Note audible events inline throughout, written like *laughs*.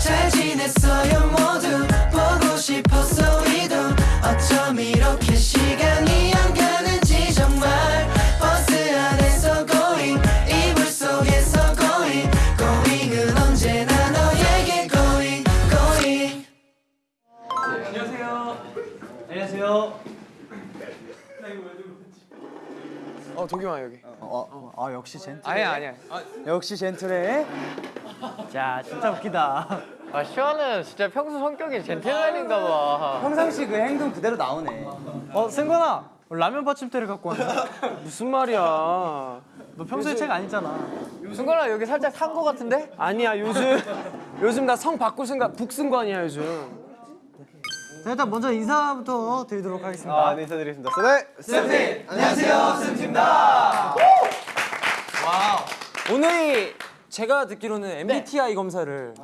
잘 지냈어요 모두. 보고 싶었어 우리도. 어쩜 이렇게 시간이 안 가는지 정말. 버스 안에서 going 이불 속에서 going. going은 언제나 너에게 going going. 어 도겸아 여기. 아 역시 젠틀 아니야 아니야. 역시 젠틀해 자 진짜 웃기다 아 시원은 진짜 평소 성격이 젠틀맨인가 봐. 평상시 그 행동 그대로 나오네 어 승관아 라면 받침대를 갖고 왔네 무슨 말이야? 너 평소에 책안 읽잖아 승관아 여기 살짝 산 거 같은데? 아니야 요즘 요즘 나 성 바꿀 생각 북승관이야 요즘. 자 일단 먼저 인사부터 드리도록 하겠습니다 네 인사드리겠습니다. 네. 오늘이 제가 듣기로는 MBTI 검사를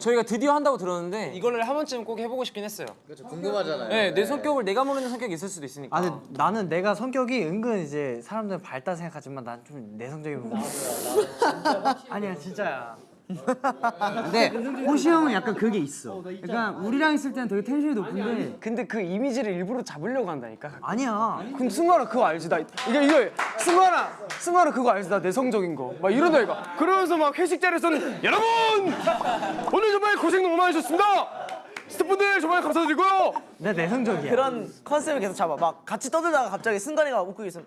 저희가 드디어 한다고 들었는데 이거를 한 번쯤 꼭 해보고 싶긴 했어요. 그렇죠. 궁금하잖아요. 네, 내 성격을 내가 모르는 성격이 있을 수도 있으니까. 아 근데 나는 내가 성격이 은근 이제 사람들은 밝다 생각하지만 난 좀 내성적인 부분 아니야 진짜야 근데 호시 형은 약간 그게 있어 약간 우리랑 있을 때는 되게 텐션이 높은데 근데 그 이미지를 일부러 잡으려고 한다니까. 아니야 그럼 승관아 그거 알지? 나 이게 이거 승관아 승관아 그거 알지? 나 내성적인 거. 막 이러다니까. 그러면서 막 회식 자리에서는 여러분 오늘 정말 고생 너무 많으셨습니다. 스태프분들 정말 감사드리고요. 내 내성적이야 그런 컨셉을 계속 잡아. 막 같이 떠들다가 갑자기 승관이가 웃고 있으면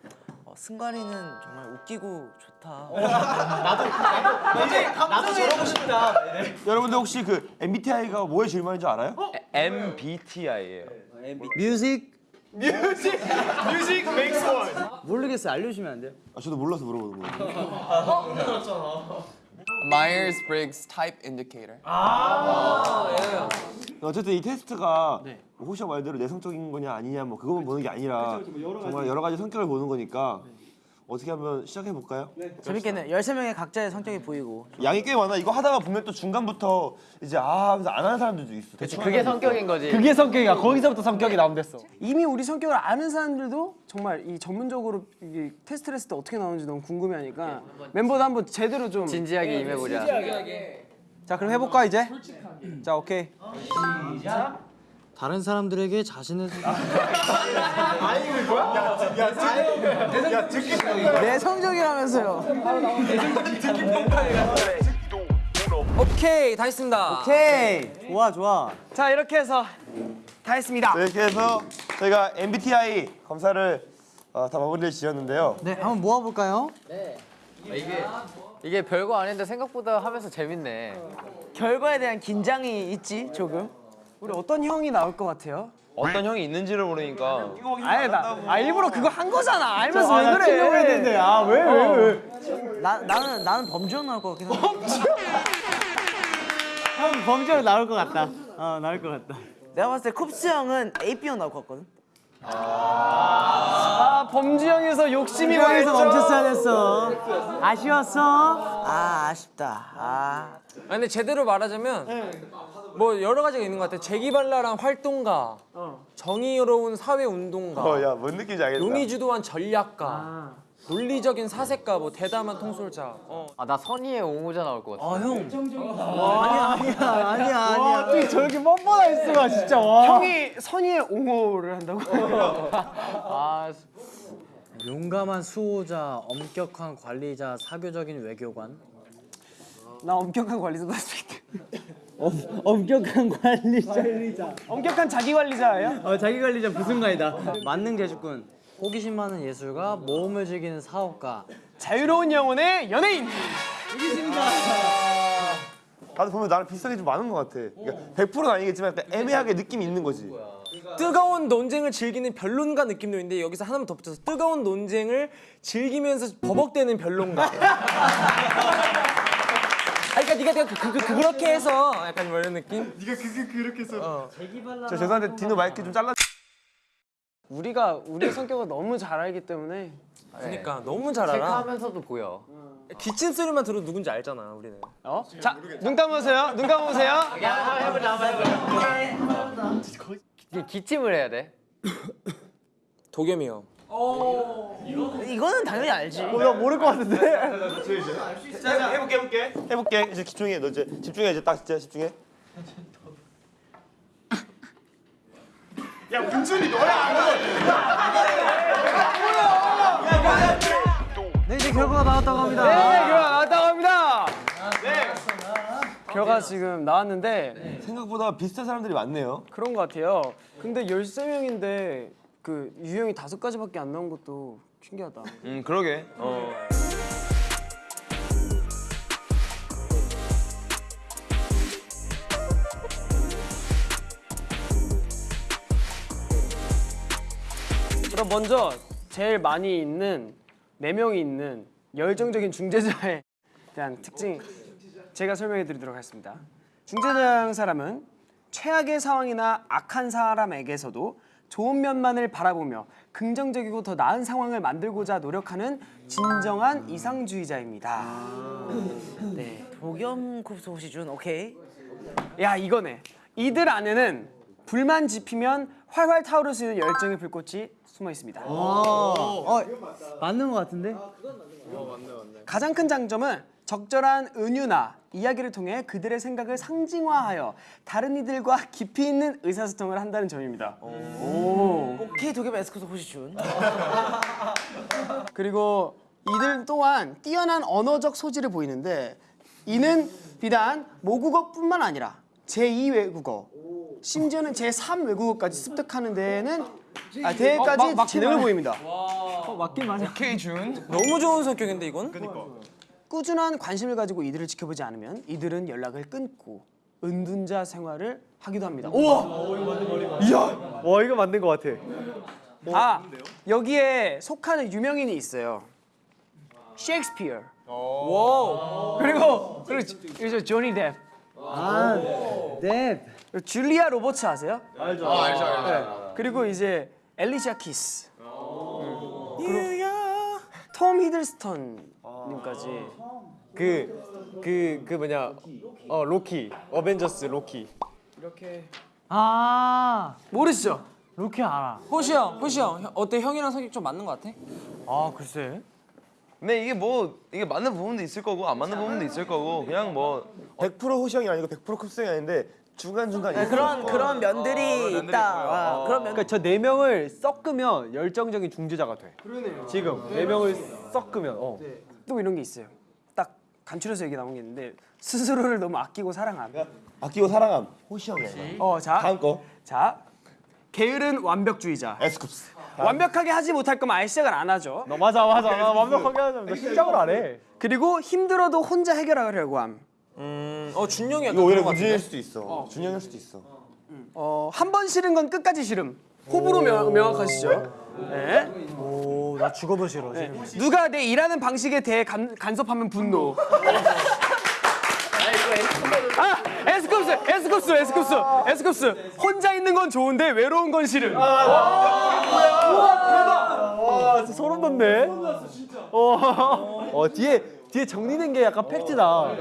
어, 승관이는 정말 웃기고 좋다. *laughs* 여러분들 혹시 그 MBTI가 뭐의 질문인지 알아요? MBTI예요. music music makes one. 모르겠어요 알려주시면 안 돼요? 아 저도 몰라서 물어보는 거예요. *laughs* Myers-Briggs Type Indicator. 어쨌든 이 테스트가 뭐 호시야 말대로 내성적인 거냐 아니냐 뭐 그것만 보는 게 아니라 정말 여러 가지 성격을 보는 거니까 어떻게 한번 시작해 볼까요? 재밌겠네. 13명의 각자의 성격이 보이고. 양이 꽤 많아. 이거 하다가 보면 또 중간부터 이제 아 하면서 안 하는 사람들도 있어. 대충 그게 성격인 거지. 그게 성격이야 거기서부터 성격이 나온댔어 이미 우리 성격을 아는 사람들도 정말 이 전문적으로 이 테스트를 했을 때 어떻게 나오는지 너무 궁금해하니까 멤버도 한번 제대로 좀. 진지하게 임해보자. 자 그럼 해볼까 이제? 자 오케이. 다른 사람들에게 자신의 내성적이라면서요. 오케이 다 했습니다. 오케이 좋아 좋아 자 이렇게 해서 다 했습니다. 네, 이렇게 해서 저희가 MBTI 검사를 어, 다 마무리를 지었는데요. 네 한번 모아볼까요? 이게 별거 아닌데 생각보다 하면서 재밌네. 결과에 대한 긴장이 있지 조금. 우리 어떤 형이 나올 것 같아요? 어떤 형이 있는지를 모르니까. 아예 나 아, 일부러 그거 한 거잖아. 알면서 왜 그래? 했는데 아왜 왜 왜? 나 나는 나는 범죄원 나올 것 같긴 해. 형 범죄로 나올 것 같다 어 나올 것 같다 내가 봤을 때 쿱스 형은 AB형 나올 것 같거든. 아 범지형에서 욕심이 많았죠. 멈췄어야 됐어 아쉬웠어? 아 아쉽다. 아아 근데 제대로 말하자면 뭐 여러 가지가 있는 것 같아. 재기발랄한 활동가, 정의로운 사회 운동가, 어, 야, 뭔 느낌인지 알겠다. 용의주도한 전략가, 논리적인 사색가, 뭐 대담한 통솔자. 어. 아나 선의의 옹호자 나올 것 같아. 아니야 아니야 아니야 아니야 어떻게 저렇게 뻔뻔할 수가 진짜 와 형이 선의의 옹호를 한다고? *laughs* 아 용감한 수호자 엄격한 관리자 사교적인 외교관 나 엄격한 관리자 나왔을 엄격한 관리자 엄격한 자기 관리자예요? 어 자기 관리자 부승관이다 만능 재주꾼 호기심 많은 예술가 모험을 즐기는 사업가 자유로운 영혼의 연예인. 다들 보면 나랑 비슷하게 좀 많은 것 같아. 그러니까 100%는 아니겠지만 약간 애매하게 느낌이 있는 거지. 뜨거운 논쟁을 즐기는 변론가 느낌도 있는데 여기서 하나만 더 붙여서 뜨거운 논쟁을 즐기면서 버벅대는 변론가. *laughs* 아, 그러니까 네가 네가 그, 그, 그, 그렇게 해서 약간 뭐 이런 느낌? 저 죄송한데 디노 마이크 좀 잘라. 우리가 우리의 성격을 너무 잘 알기 때문에 그러니까 너무 잘 알아. 체크하면서도 보여. 기침 소리만 들어도 누군지 알잖아 우리는. 어? 자, 눈 감으세요. 눈 감으세요. *laughs* 이게 기침을 해야 돼. *coughs* 도겸이 형. 이거는 당연히 알지. 나 모를 것 같은데. 자, 해볼게 해볼게 해볼게 이제 집중해 너 이제 집중해 이제 딱 진짜 집중해 네 이제 결과가 나왔다고 합니다. 네, 결과 나왔다고 합니다. 네. 결과 지금 나왔는데 생각보다 비슷한 사람들이 많네요 그런 것 같아요. 근데 13명인데 그 유형이 다섯 가지밖에 안 나온 것도 신기하다. 음 그러게 어. 그럼 먼저 제일 많이 있는 네 명이 있는 열정적인 중재자에 대한 특징 제가 설명해 드리도록 하겠습니다. 중재자형 사람은 최악의 상황이나 악한 사람에게서도 좋은 면만을 바라보며 긍정적이고 더 나은 상황을 만들고자 노력하는 진정한 이상주의자입니다. 네. 복염 쿱스 혹시 준 오케이. 야 이거네. 이들 안에는 불만 지피면 활활 타오를 수 있는 열정의 불꽃이 숨어 있습니다. 어 맞는 것 같은데? 가장 큰 장점은 적절한 은유나 이야기를 통해 그들의 생각을 상징화하여 다른 이들과 깊이 있는 의사소통을 한다는 점입니다. 오. 오 케이 도겸 에스쿠스 혹시 준. 그리고 이들 또한 뛰어난 언어적 소질을 보이는데 이는 비단 모국어뿐만 아니라 제2 외국어 심지어는 제3 외국어까지 습득하는 데에는 아, 대회까지 재능을 보입니다. 어 맞긴 맞아. 오케이 준. 너무 좋은 성격인데 이건? 꾸준한 관심을 가지고 이들을 지켜보지 않으면 이들은 연락을 끊고 은둔자 생활을 하기도 합니다. 우와! 이야! 와 이거 맞는 것 같아. 아 여기에 속하는 유명인이 있어요. 셰익스피어. 와. 그리고 그리고 조니 뎁. 아 네. 그리고 줄리아 로버츠 아세요? 알죠 알죠. 네. 그리고 이제 엘리샤 키스. 음. 톰 히들스턴 님까지. 그, 그, 그 뭐냐, 어, 로키, 어벤져스 로키. 이렇게 아 모르시죠? 로키 알아. 호시 형, 호시 형 어때? 형이랑 성격 좀 맞는 것 같아? 아 글쎄. 근데 이게 뭐 이게 맞는 부분도 있을 거고 안 맞는 부분도 있을 거고 그냥 뭐 100% 호시 형이 아니고 100% 쿱스 형이 아닌데 중간중간 있어 그런 그런 면들이 있다. 아, 그런 면. 그러니까 저 네 명을 섞으면 열정적인 중재자가 돼. 그러네요. 지금 네 명을 섞으면, 어. 또 이런 게 있어요. 딱 간추려서 얘기 나온 게 있는데 스스로를 너무 아끼고 사랑함. 아끼고 사랑함 호시 형이야 어, 자, 다음 거 자, 게으른 완벽주의자. 에스쿱스 완벽하게 하지 못할 거면 아예 시작을 안 하죠. 너 맞아, 맞아. 나 완벽하게 하자면 너 시작을 안 해. 그리고 힘들어도 혼자 해결하려고 함. 어 준영이 약간 이거 오히려? 문제일 수도 있어 준영일 수도 있어 어, 한 번 싫은 건 끝까지 싫음. 호불호 명, 명확하시죠? 네. 오 나 죽어도 싫어. 네. 누가 내 일하는 방식에 대해 간, 간섭하면 분노. 아, 에스쿱스, 에스쿱스, 에스쿱스, 에스쿱스. 혼자 있는 건 좋은데 외로운 건 싫음. 와, 진짜 소름 돋네. 어, *laughs* 어, 뒤에, 뒤에 정리된 게 약간 팩트다.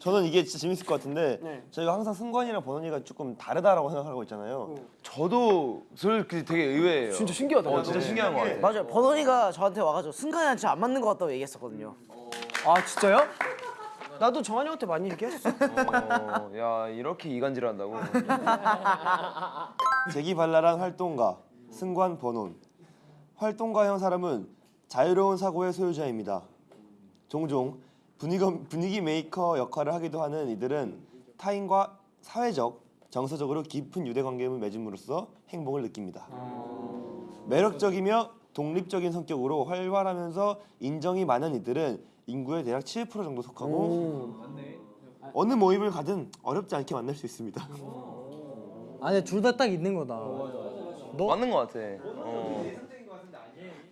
저는 이게 진짜 재밌을 것 같은데 네. 저희가 항상 승관이랑 버논이가 조금 다르다라고 생각하고 있잖아요 저도 그 되게 의외예요. 진짜 신기하다. 어 진짜 신기한 거 같아. 맞아요. 버논이가 저한테 와가지고 승관이랑 진짜 안 맞는 것 같다고 얘기했었거든요. 아, 진짜요? 나도 정한이 형한테 많이 얘기했어. 어, 야 이렇게 이간질한다고. *laughs* 재기발랄한 활동가 승관 버논 활동가형 사람은 자유로운 사고의 소유자입니다. 종종 분위기, 분위기 메이커 역할을 하기도 하는 이들은 타인과 사회적, 정서적으로 깊은 유대 관계를 맺음으로써 행복을 느낍니다. 매력적이며 독립적인 성격으로 활발하면서 인정이 많은 이들은 인구의 대략 7% 정도 속하고 어느 모임을 가든 어렵지 않게 만날 수 있습니다. 아니 둘 다 딱 있는 거다. 맞는 거 같아. 어.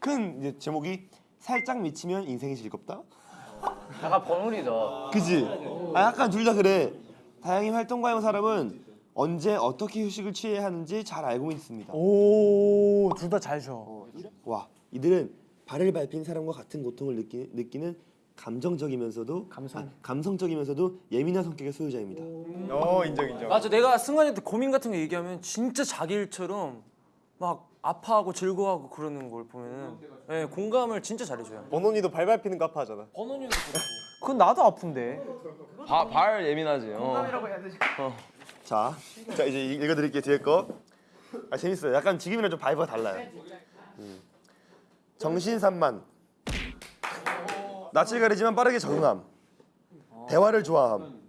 큰 이제 제목이 살짝 미치면 인생이 즐겁다. 약간 버논이다. 그지? 아 약간 둘 다 그래. 다양히 활동가형 사람은 언제 어떻게 휴식을 취해야 하는지 잘 알고 있습니다. 오둘 다 잘 쉬어. 와 이들은 발을 밟힌 사람과 같은 고통을 느끼, 느끼는 감정적이면서도 감성 감성적이면서도 예민한 성격의 소유자입니다. 어, 인정, 인정. 맞아, 내가 승관이한테 고민 같은 거 얘기하면 진짜 자기 일처럼 막 아파하고 즐거워하고 그러는 걸 보면은 예, 공감을 진짜 잘해줘요. 버논이도 발 밟히는 거 아파하잖아. 그건 나도 아픈데. 바, 발 예민하지. 어. 자, 자 이제 읽- 읽어드릴게요 뒤에 거. 아 재밌어요. 약간 지금이랑 좀 vibe가 달라요. 음. 정신산만. 낯을 가리지만 빠르게 적응함. 대화를 좋아함.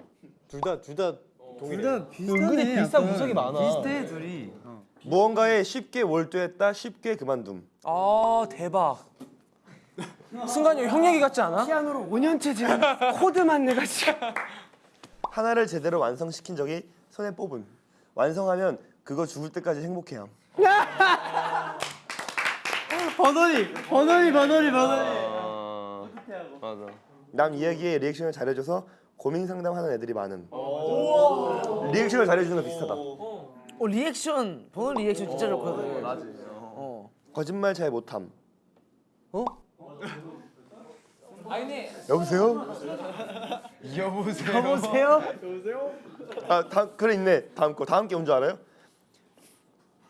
둘 다 둘 다 동일해. 은근히 비슷한 구석이 많아. 비슷해 둘이. 무언가에 쉽게 몰두했다 쉽게 그만둠. 아 대박. 순간이 형 얘기 같지 않아? 피아노로 5년째 지금 코드만 내가 지금. 하나를 제대로 완성시킨 적이 손에 뽑음. 완성하면 그거 죽을 때까지 행복해함. 버논이 버논이 버논이 버논이. 어, 맞아. 남 이야기에 리액션을 잘해줘서 고민 상담하는 애들이 많음. 리액션을 잘해주는 거 비슷하다. 어 리액션 버논 리액션 진짜 좋거든. 맞아. 어. 거짓말 잘 못함. 어? 여보세요? 여보세요? 아, 다음 그래 있네. 다음 거. 다음 게 뭔지 알아요?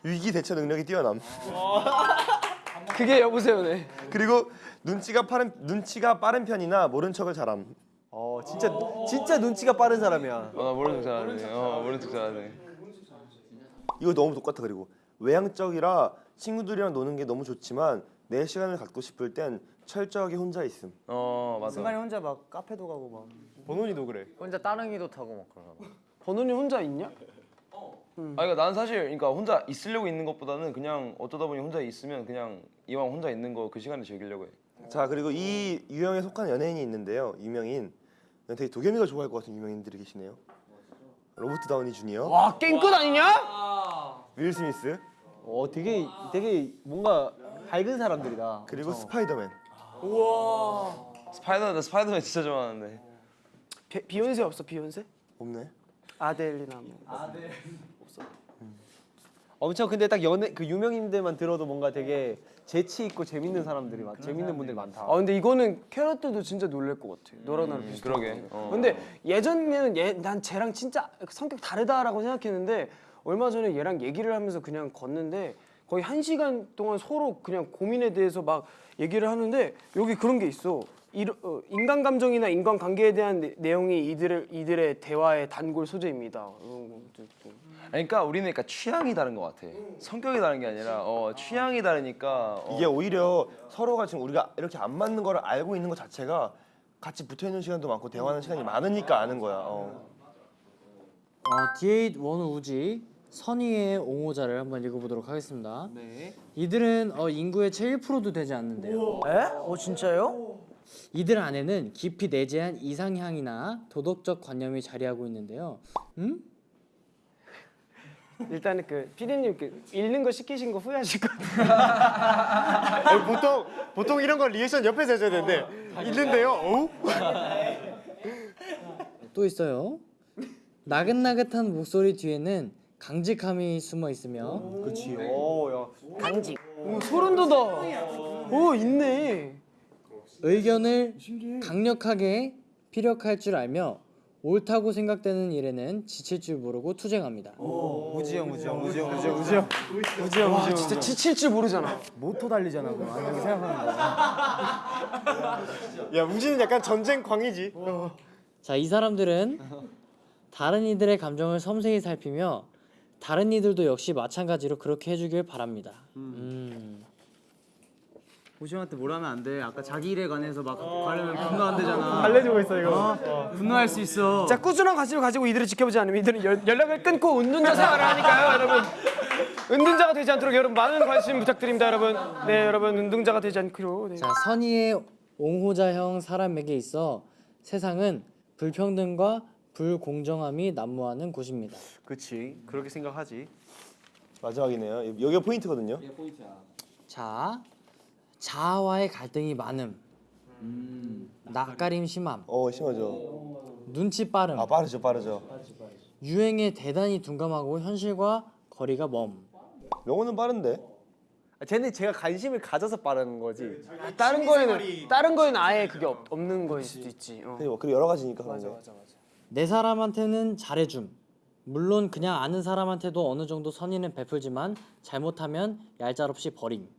위기 대처 능력이 뛰어남. 그게 여보세요네. 그리고 눈치가 빠른 눈치가 빠른 편이나 모른 척을 잘함. 어 진짜 진짜 눈치가 빠른 사람이야. 어, 나 모르는 척 잘하네. 어, 모르는 척 잘하네. 이거 너무 똑같아 그리고 외향적이라 친구들이랑 노는 게 너무 좋지만 내 시간을 갖고 싶을 땐 철저하게 혼자 있음. 어, 맞아. 순간이 혼자 막 카페도 가고 막. 번원이도 그래. 혼자 따릉이도 타고 막 그러나 봐. 번훈이 혼자 있냐? 아, 그러니까 난 사실 그러니까 혼자 있으려고 있는 것보다는 그냥 어쩌다 보니 혼자 있으면 그냥 이왕 혼자 있는 거 그 시간을 즐기려고 해. 자 그리고 이 유형에 속한 연예인이 있는데요. 유명인 되게 도겸이가 좋아할 것 같은 유명인들이 계시네요. 로버트 다우니 주니어, 와 깽끝 아니냐? 윌 스미스, 어 되게 되게 뭔가 밝은 사람들이다. 그리고 스파이더맨. 스파이더 나 스파이더맨 진짜 좋아하는데. 비, 비욘세 없어 비욘세? 없네. 아델이나 뭐. 엄청 근데 딱 연예 그 유명인들만 들어도 뭔가 되게 재치 있고 재밌는 사람들이 많, 재밌는 분들이 많다. 아 근데 이거는 캐럿들도 진짜 놀랄 것 같아. 너랑 나랑 비슷해. 그러게. 어. 근데 예전에는 얘, 난 쟤랑 진짜 성격 다르다라고 생각했는데 얼마 전에 얘랑 얘기를 하면서 그냥 걷는데 거의 한 시간 동안 서로 그냥 고민에 대해서 막 얘기를 하는데 여기 그런 게 있어. 이, 어, 인간 감정이나 인간 관계에 대한 내, 내용이 이들의 이들의 대화의 단골 소재입니다. 어. 그러니까 우리는 그러니까 취향이 다른 것 같아. 성격이 다른 게 아니라 어, 취향이 다르니까 어, 이게 오히려 서로가 지금 우리가 이렇게 안 맞는 거를 알고 있는 것 자체가 같이 붙어 있는 시간도 많고 대화하는 시간이 많으니까 아는 거야. 어. 어, D8 원우 우지 선의의 옹호자를 한번 읽어보도록 하겠습니다. 이들은 어, 인구의 채 1%도 되지 않는데요. 에? 어 진짜요? 이들 안에는 깊이 내재한 이상향이나 도덕적 관념이 자리하고 있는데요. 음? *laughs* 일단은 그 피디님 그 읽는 거 시키신 거 후회하실 것 같아요. 아니, *laughs* 보통 보통 이런 걸 리액션 옆에서 해줘야 되는데 있는데요. 어? 또 있어요. 나긋나긋한 목소리 뒤에는 강직함이 숨어 있으며 그렇지. 오 야. 강직. 오, 소름 돋아. 오 있네. 의견을 강력하게 피력할 줄 알며 옳다고 생각되는 일에는 지칠 줄 모르고 투쟁합니다. 우지영 우지영 우지영 우지영 우지영 우지영 와 진짜 지칠 줄 모르잖아. 모토 달리잖아, 그거. 이렇게 생각하는 거. 야 우지는 약간 전쟁 광이지. 자, 이 사람들은 다른 이들의 감정을 섬세히 살피며 다른 이들도 역시 마찬가지로 그렇게 해주길 바랍니다. 음. 보시한테 뭘 하면 안 돼. 아까 자기 일에 관해서 막 말하면 분노 안 되잖아. 달래주고 있어 이거. 분노할 수 있어. 자 꾸준한 관심을 가지고 이들을 지켜보지 않으면 이들은 연, 연락을 끊고 은둔자 생활을 하니까요, 여러분. 은둔자가 되지 않도록 여러분 많은 관심 부탁드립니다, 여러분. 네, 여러분 은둔자가 되지 않기로. 네. 자, 선의의 옹호자형 사람에게 있어 세상은 불평등과 불공정함이 난무하는 곳입니다. 그렇지. 그렇게 생각하지. 마지막이네요. 여기가 포인트거든요. 자, 자아와의 갈등이 많음, 낯가림 심함, 어 심하죠. 눈치 빠름, 아 빠르죠 빠르죠. 유행에 대단히 둔감하고 현실과 거리가 먼. 명호는 빠른데. 아, 쟤는 제가 관심을 가져서 빠르는 거지. 다른 거에는 다른 거에는 아예 그게 없, 없는 거일 수도 있지. 어. 그리고 여러 가지니까 그런 게. 내 사람한테는 잘해줌, 물론 그냥 아는 사람한테도 어느 정도 선의는 베풀지만 잘못하면 얄짤없이 버림.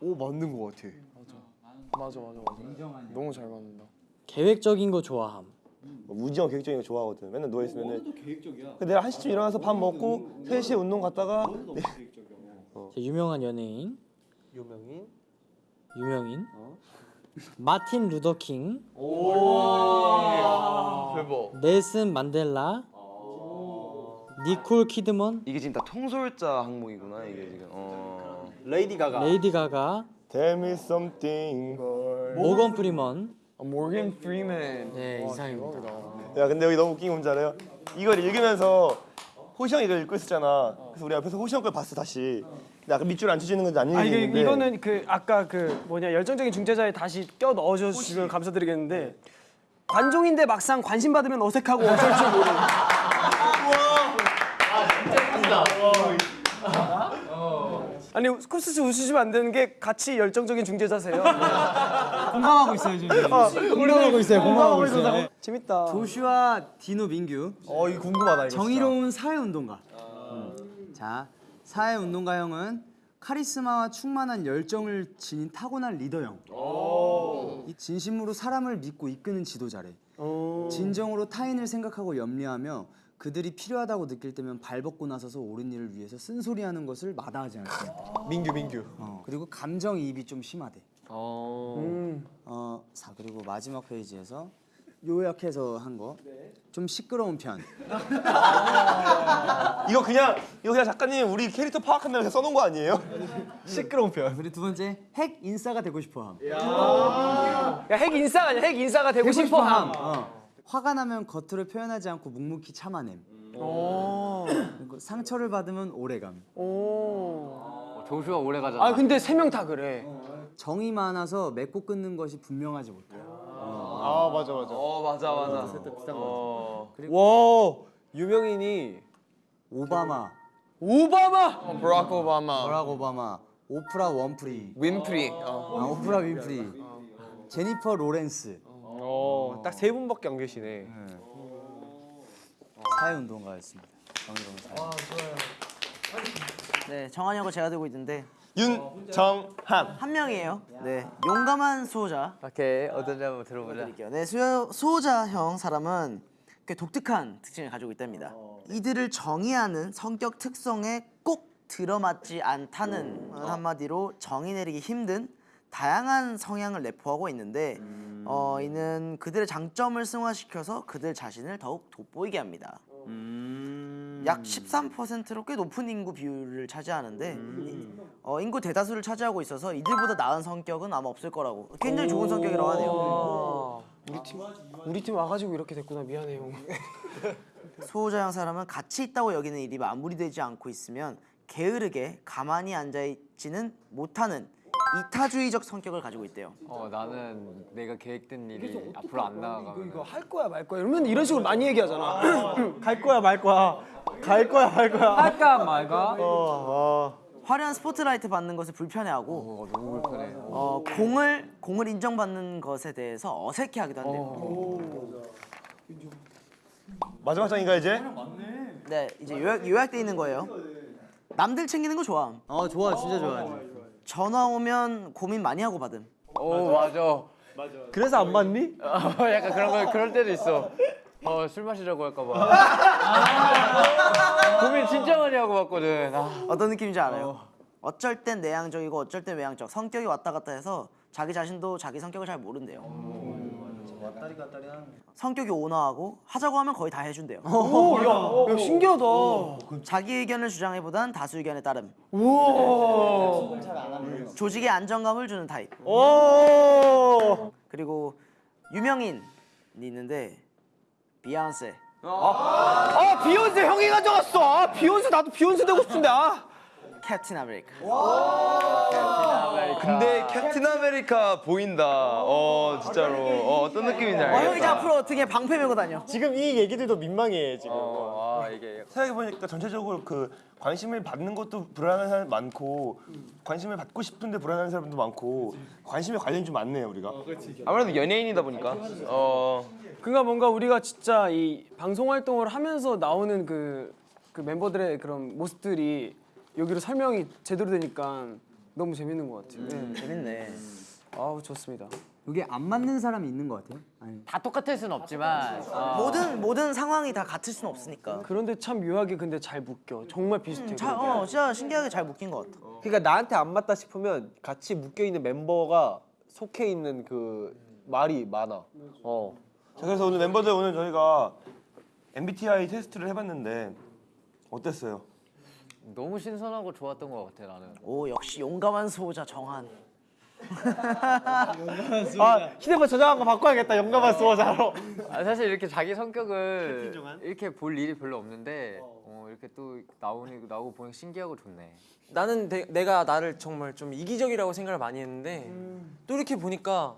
오 맞는 거 같아. 맞아 맞아 맞아. 너무 잘 맞는다. 계획적인 거 좋아함. 뭐 우지 형 계획적인 거 좋아하거든. 맨날 누워 있으면은. 근데 내가 한 시쯤 일어나서 밥 먹고 3 시에 운동 갔다가 자, 유명한 연예인. 유명인. 유명인. 마틴 루터 킹. 대박. 넬슨 만델라. 니콜 키드먼. 이게 지금 다 통솔자 항목이구나 이게 지금. 어. 레이디 가가. 레이디 가가. Tell me something. 모건 프리먼. 모건 프리맨. 네 이상입니다. 야 근데 여기 너무 웃긴 게 뭔지 알아요? 이걸 읽으면서 호시 형이 이걸 읽고 있었잖아. 그래서 우리 앞에서 호시 형 걸 봤어 다시. 근데 아까 밑줄 안 쳐주는 건지 안아 이게 읽는데 이거는 그 아까 그 뭐냐 열정적인 중재자에 다시 껴 넣어줘 주시면 감사드리겠는데 관종인데 막상 관심 받으면 어색하고 어쩔 줄 모르는. 아 니 코스스 웃으시면 안 되는 게 같이 열정적인 중재자세요. *laughs* 공감하고 있어요 지금. 공감하고 있어요. 공감하고 있어요. 재밌다. 조슈아 디노 민규. 어 이거 궁금하다 이거. 정의로운 사회운동가. 음. 자, 사회운동가 형은 카리스마와 충만한 열정을 지닌 타고난 리더 형. 이 진심으로 사람을 믿고 이끄는 지도자래. 진정으로 타인을 생각하고 염려하며 그들이 필요하다고 느낄 때면 발벗고 나서서 옳은 일을 위해서 쓴소리하는 것을 마다하지 않습니다. 민규 민규. 어, 그리고 감정이입이 좀 심하대. 음. 어, 자 그리고 마지막 페이지에서 요약해서 한 거. 좀 시끄러운 편. *laughs* 이거 그냥 이거 그냥 작가님 우리 캐릭터 파악한다고 그냥 써놓은 거 아니에요? *laughs* 시끄러운 편. 그리고 두 번째 핵 인싸가 되고 싶어함. 야핵 인싸가 아니야 핵 인싸가 되고 싶어함. 어. 화가 나면 겉으로 표현하지 않고 묵묵히 참아냄. 그리고 상처를 받으면 오래감. 오. 조슈아 오래 가잖아. 아 근데 세 명 다 그래. 정이 많아서 맺고 끊는 것이 분명하지 못해. 아 맞아 맞아. 어 맞아 맞아. 어. 와 유명인이 오바마, 오바마. 어, 버락 오바마. 버락 오바마, 오프라 원프리, 윈프리. 어. 아, 오프라 윈프리, 제니퍼 로렌스. 어딱 세 분밖에 안 계시네. 사회운동가였습니다. 정의로운 사회. 네, 정한이 고 제가 들고 있는데 윤정한. 한 명이에요. 네, 용감한 수호자. 오케이 어떤지 한번 들어보자. 네, 수호, 수호자형 사람은 꽤 독특한 특징을 가지고 있답니다. 이들을 정의하는 성격 특성에 꼭 들어맞지 않다는 한마디로 정의 내리기 힘든 다양한 성향을 내포하고 있는데 어, 이는 그들의 장점을 승화시켜서 그들 자신을 더욱 돋보이게 합니다. 약 13%로 꽤 높은 인구 비율을 차지하는데 어, 인구 대다수를 차지하고 있어서 이들보다 나은 성격은 아마 없을 거라고 굉장히 좋은 성격이라고 하네요. 우리 팀 우리 팀 와가지고 이렇게 됐구나 미안해 형. *laughs* 수호자 형 사람은 가치 있다고 여기는 일이 마무리되지 않고 있으면 게으르게 가만히 앉아 있지는 못하는 이타주의적 성격을 가지고 있대요. 어 나는 내가 계획된 일이 앞으로 안 나가면 이거 할 거야 말 거야 이러면 이런 식으로 많이 얘기하잖아. *laughs* 갈 거야 말 거야. 갈 거야 말 거야. 할까 말까? 어, 화려한 스포트라이트 받는 것을 불편해하고 어, 너무 불편해. 어, 공을 공을 인정받는 것에 대해서 어색해하기도 한대요. 마지막 장인가 이제? 네, 이제 요약 요약돼 있는 거예요. 남들 챙기는 거 좋아. 어 좋아, 진짜 좋아. 전화 오면 고민 많이 하고 받음. 오 맞아. 그래서 안 맞니? 어, *laughs* 약간 그런 거 그럴 때도 있어. 어 술 마시자고 할까봐. *laughs* 고민 진짜 많이 하고 봤거든. 아. 어떤 느낌인지 알아요? 어 쩔 땐 내향적이고 어쩔 땐 외향적. 성격이 왔다 갔다 해서 자기 자신도 자기 성격을 잘 모른대요. 성격이 온화하고 하자고 하면 거의 다 해준대요. 오야 야, 신기하다. 자기 의견을 주장해보단 다수 의견에 따름. 우와. 조직에 안정감을 주는 타입. 오. 그리고 유명인이 있는데 비욘세. 아 비욘세 형이 가져갔어. 아 비욘세 나도 비욘세 되고 싶은데 아. 캡틴 아메리카. 근데 캡틴 아메리카 보인다. 어 진짜로. 어, 어떤 느낌인지 어, 형이 알겠다. 앞으로 어떻게 방패 메고 다녀. 지금 이 얘기들도 민망해 지금. 어, 아 이게 생각해 보니까 전체적으로 그 관심을 받는 것도 불안한 사람 많고 관심을 받고 싶은데 불안한 사람도 많고 관심에 관련이 좀 많네요 우리가. 아무래도 연예인이다 보니까. 어. 그러니까 뭔가 우리가 진짜 이 방송 활동을 하면서 나오는 그 그 멤버들의 그런 모습들이 여기로 설명이 제대로 되니까 너무 재밌는 것 같아요. 네. 재밌네. 아우 좋습니다. 여기 안 맞는 사람이 있는 것 같아요. 아니, 다 똑같을 순 없지만 어, 모든 모든 상황이 다 같을 수는 없으니까. 그런데 참 묘하게 근데 잘 묶여. 정말 비슷해. 자, 어, 진짜 신기하게 잘 묶인 것 같아. 그러니까 나한테 안 맞다 싶으면 같이 묶여 있는 멤버가 속해 있는 그 말이 많아. 어. 자 그래서 오늘 멤버들 오늘 저희가 MBTI 테스트를 해봤는데 어땠어요? 너무 신선하고 좋았던 것 같아 나는. 오 역시 용감한 수호자 정한. 아 휴대폰 저장한 거 바꿔야겠다. 용감한 수호자로. 아, 사실 이렇게 자기 성격을 이렇게 볼 일이 별로 없는데 어, 이렇게 또 나오니 나오고 보니 신기하고 좋네. 나는 내, 내가 나를 정말 좀 이기적이라고 생각을 많이 했는데 또 이렇게 보니까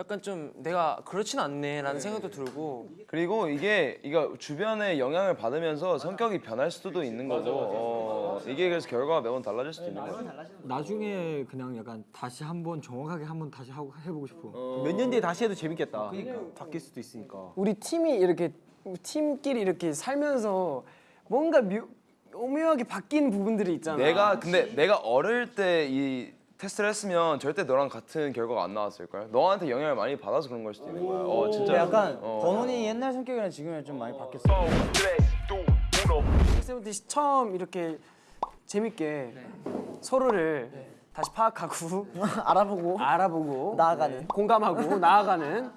약간 좀 내가 그렇진 않네라는 생각도 들고 그리고 이게 이거 주변의 영향을 받으면서 성격이 변할 수도 있는 거고 어, 이게 그래서 결과가 매번 달라질 수도 있는 거예요. 나중에 그냥 약간 다시 한번 정확하게 한번 다시 하고 해보고 싶어. 몇년 뒤에 다시 해도 재밌겠다. 바뀔 수도 있으니까. 우리 팀이 이렇게 팀끼리 이렇게 살면서 뭔가 묘, 오묘하게 바뀐 부분들이 있잖아. 내가 근데 내가 어릴 때이 테스트를 했으면 절대 너랑 같은 결과가 안 나왔을 걸. 너한테 영향을 많이 받아서 그런 걸 수도 있는 거야. 어 진짜. 약간 어. 번훈이 옛날 성격이랑 지금이랑 좀 많이 바뀌었어. 세븐틴 처음 이렇게 재밌게 서로를 다시 파악하고 *laughs* 알아보고 알아보고 나아가는. 네, 공감하고 나아가는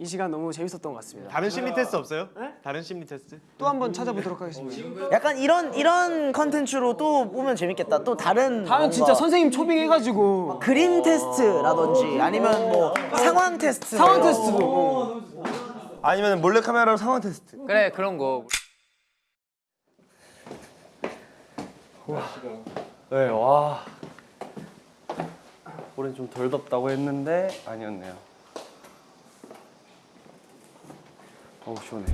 이 시간 너무 재밌었던 것 같습니다. 다른 심리 테스트 없어요? 다른 심리 테스트? 또 한 번 찾아보도록 하겠습니다. 약간 이런 이런 컨텐츠로 또 보면 재밌겠다. 또 다른 뭔가 진짜 선생님 초빙해가지고 그림 테스트라든지 아니면 뭐 상황 테스트 상황 테스트도 아니면 몰래 카메라로 상황 테스트. 그래 그런 거. 네, 와. 올해는 좀덜 덥다고 했는데 아니었네요. 어우 시원해.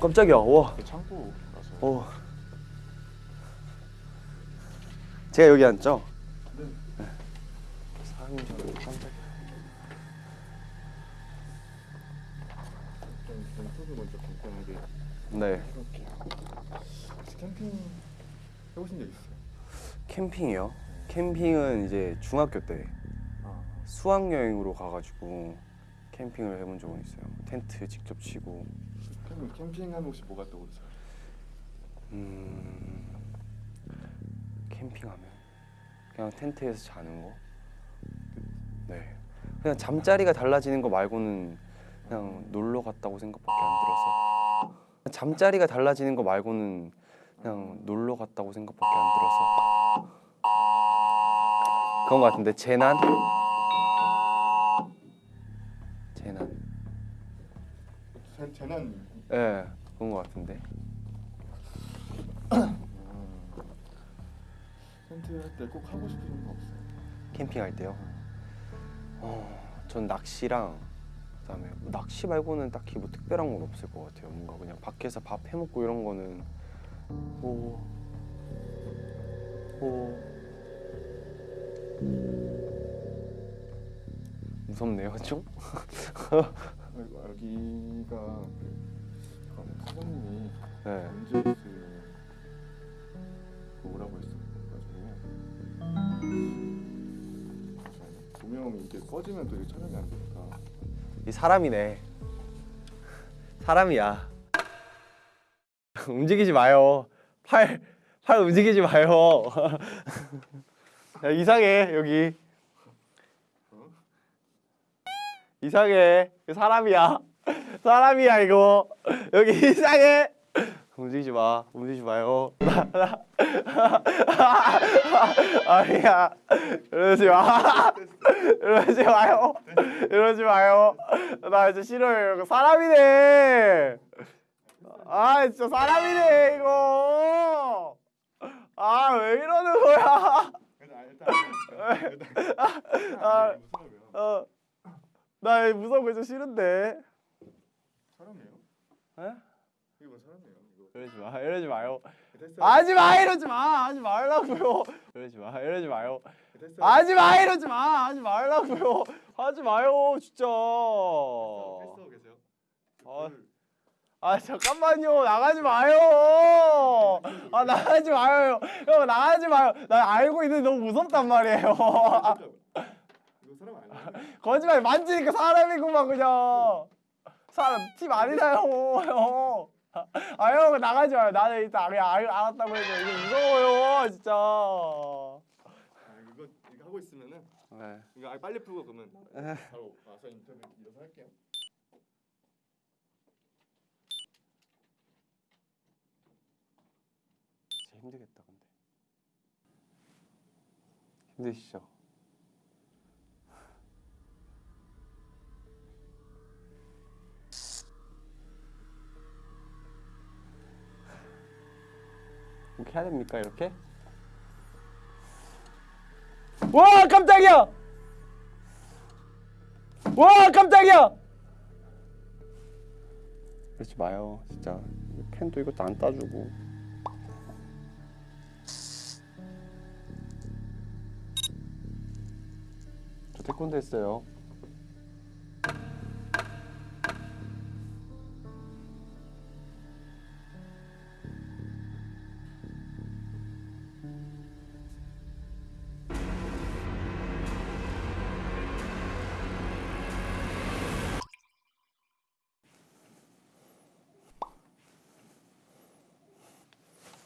깜짝이야. 와. 창고 어. 제가 여기 앉죠? 네. 깜짝이야. 네. 캠핑 해보신 적 있어요? 캠핑이요? 캠핑은 이제 중학교 때 수학 여행으로 가가지고 캠핑을 해본 적은 있어요. 텐트 직접 치고. 캠핑하면 혹시 뭐가 떠오르세요? 음, 캠핑하면 그냥 텐트에서 자는 거. 네. 그냥 잠자리가 달라지는 거 말고는 그냥 놀러 갔다고 생각밖에 안 들어서. 잠자리가 달라지는 거 말고는 그냥 놀러 갔다고 생각밖에 안 들어서. 그런 거 같은데 재난? 재난. 재난. 예 네, 그런 거 같은데. 텐트 할때 꼭 하고 싶은 거 없어요? 캠핑할 때요? 어, 전 낚시랑 그다음에 뭐 낚시 말고는 딱히 뭐 특별한 건 없을 것 같아요. 뭔가 그냥 밖에서 밥 해먹고 이런 거는 오, 오. 무섭네요 좀? 아이고, 여기가 그 사장님이 네. 문제스 오라고 했어가지고 조명 이게 꺼지면 또 이게 촬영이 안 되니까 이 사람이네 사람이야 *laughs* 움직이지 마요. 팔, 팔 움직이지 마요. *laughs* 야, 이상해 여기. 이상해. 사람이야. *laughs* 사람이야 이거. 여기 이상해. 움직이지 마. 움직이지 마요. 아니야. 이러지 마. 이러지 마요. 이러지 마요. 나 이제 싫어요. 사람이네 아 진짜 사람이네 이거 아 왜 이러는 거야 아, 어, 나 무서운 거좀 싫은데 촬영이에요? 에? 이건 사람이에요. 이거 이러지 마 이러지 마요. 하지 마 이러지 마 하지 말라고요. 이러지 마 이러지 마요. 하지 마 이러지 마 하지 말라고요. 하지 마요 진짜. 아, 아 잠깐만요 나가지 마요. 아 나가지 마요 형 나가지 마요. 나 알고 있는데 너무 무섭단 말이에요. 아. *laughs* 거짓말 만지니까 사람이구만 그냥. 사람 티 많이 나요 형. 아형 나가지 마요. 나는 일단 그냥 알, 알았다고 해서 이거 무서워요 진짜. 아, 이거 이거 하고 있으면은 네. 이거 아, 빨리 풀고 그러면 바로 와서 인터뷰 이어서 할게요. 진짜 힘들겠다 근데. 힘드시죠? 이렇게 해야 됩니까 이렇게? 와 깜짝이야. 와 깜짝이야. 그러지 마요 진짜 펜도 이것도 안 따주고 저 태권도 했어요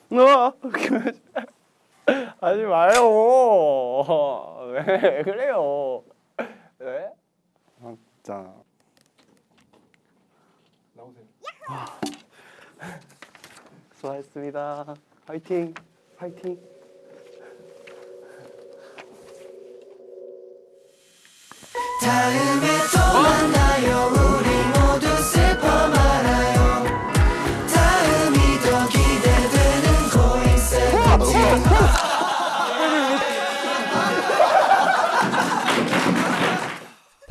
어, *laughs* 하지 마요. 왜 *laughs* 그래요? 왜? 아 진짜 나오세요. 수고하셨습니다 화이팅 화이팅 다음에 또 만나요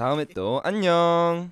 다음에 또 안녕.